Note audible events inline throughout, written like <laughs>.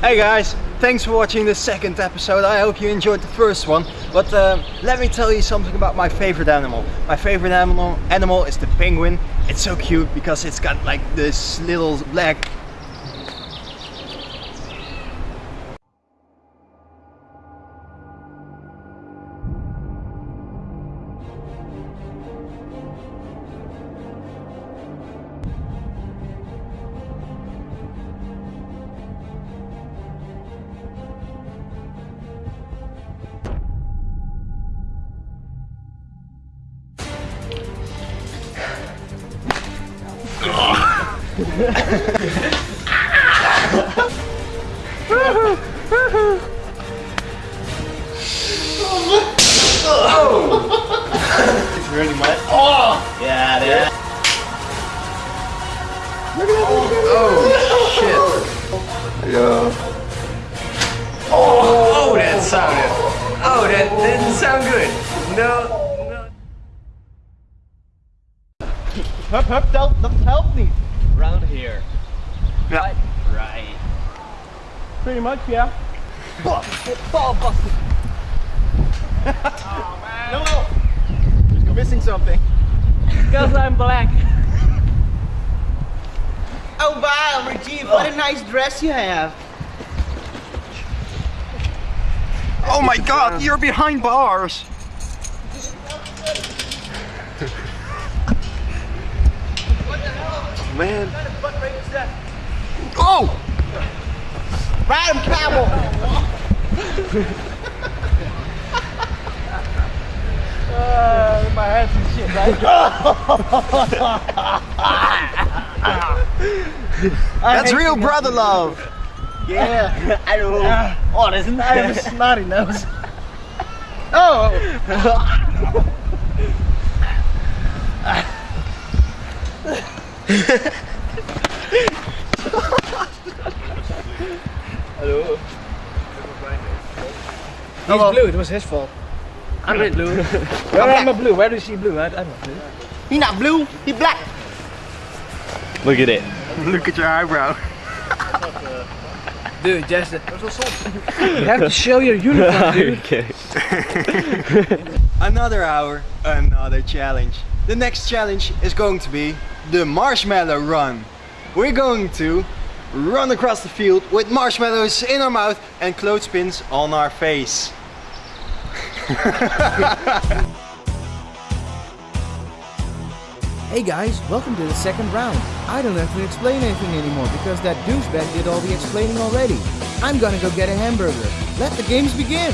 Hey guys, thanks for watching the second episode. I hope you enjoyed the first one. But uh, let me tell you something about my favorite animal. My favorite animal animal is the penguin. It's so cute because it's got like this little black it's really much. Oh! Yeah, there. Oh, shit. Yeah. Oh, that sounded. Oh, that didn't sound good. No, hup, help, help me. Around here. Yeah. Right. Pretty much, yeah. Ball busted. <laughs> Oh, no, no. You're missing something. Because I'm black. <laughs> Oh wow, Rajiv, what a oh. nice dress you have. Oh my god, you're behind bars. <laughs> Man. Oh! Ride him, camel. Uh, my hands and shit, right? <laughs> That's real brother love. Yeah, I know. Oh, that's I have a snotty nose. Oh! <laughs> Hello. He's blue, it was his fault. I'm <laughs> not blue. Where am I blue? Where do you see blue? I, I'm not blue. He not blue, he black. Look at it. Look at your eyebrow. <laughs> Dude, just. you have to show your uniform, <laughs> dude. okay. Another hour, another challenge. The next challenge is going to be the marshmallow run. We're going to run across the field with marshmallows in our mouth and clothespins on our face. <laughs> Hey guys, welcome to the second round. I don't have to explain anything anymore because that douchebag did all the explaining already. I'm gonna go get a hamburger. Let the games begin!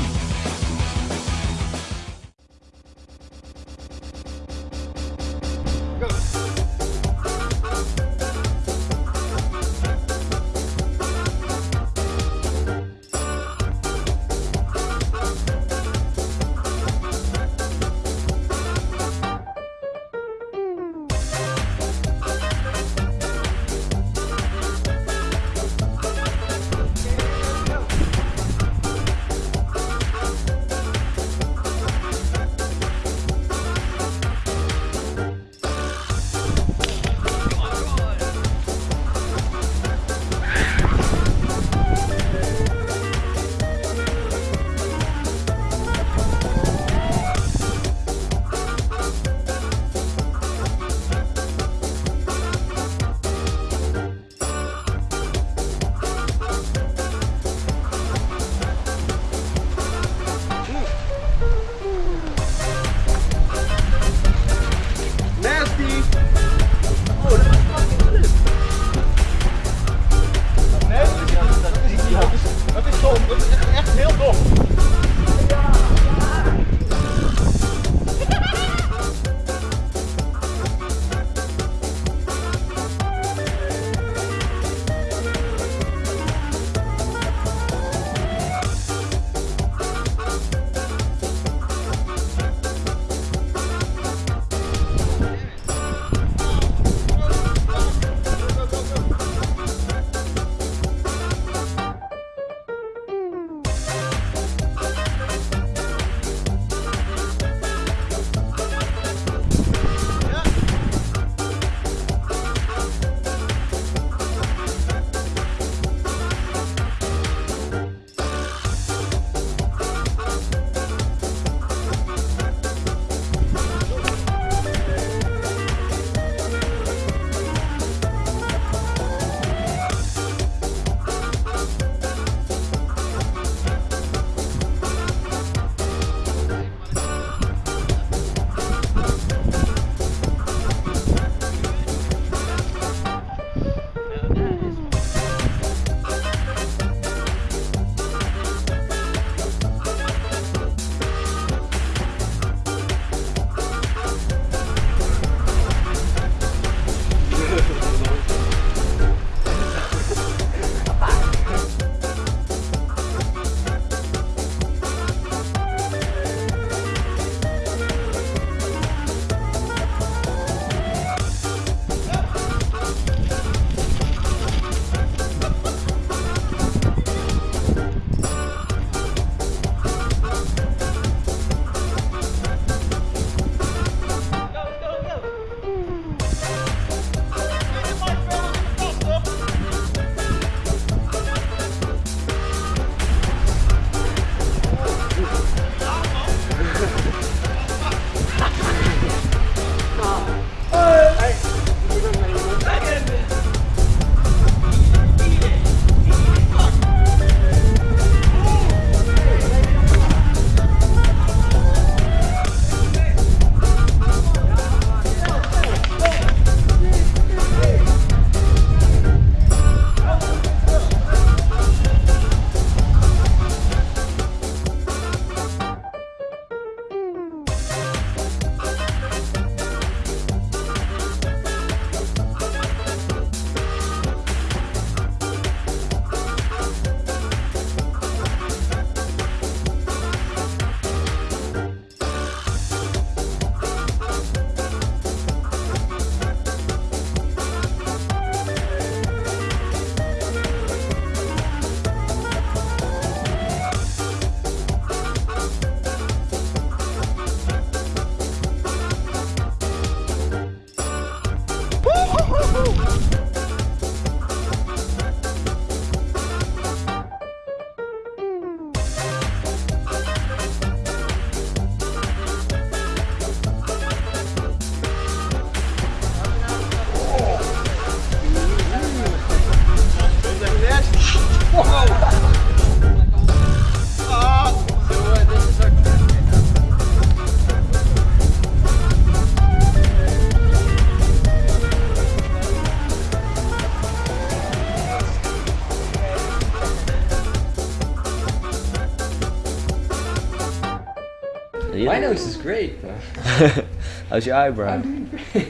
Great. <laughs> How's your eyebrow?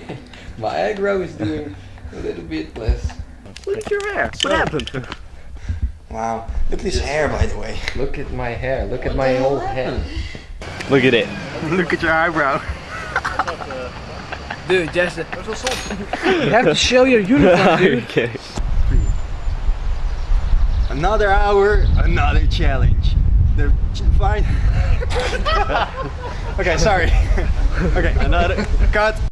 <laughs> My eyebrow is doing a little bit less. Look at your hair. What happened? Wow. Look at his hair, by the way. Look at my hair. Look at my old head. Look at it. Look at your eyebrow. <laughs> Dude, just. you have to show your uniform, dude. okay. Another hour, another challenge. The ch- fine. Okay, sorry. <laughs> okay, another <laughs> cut.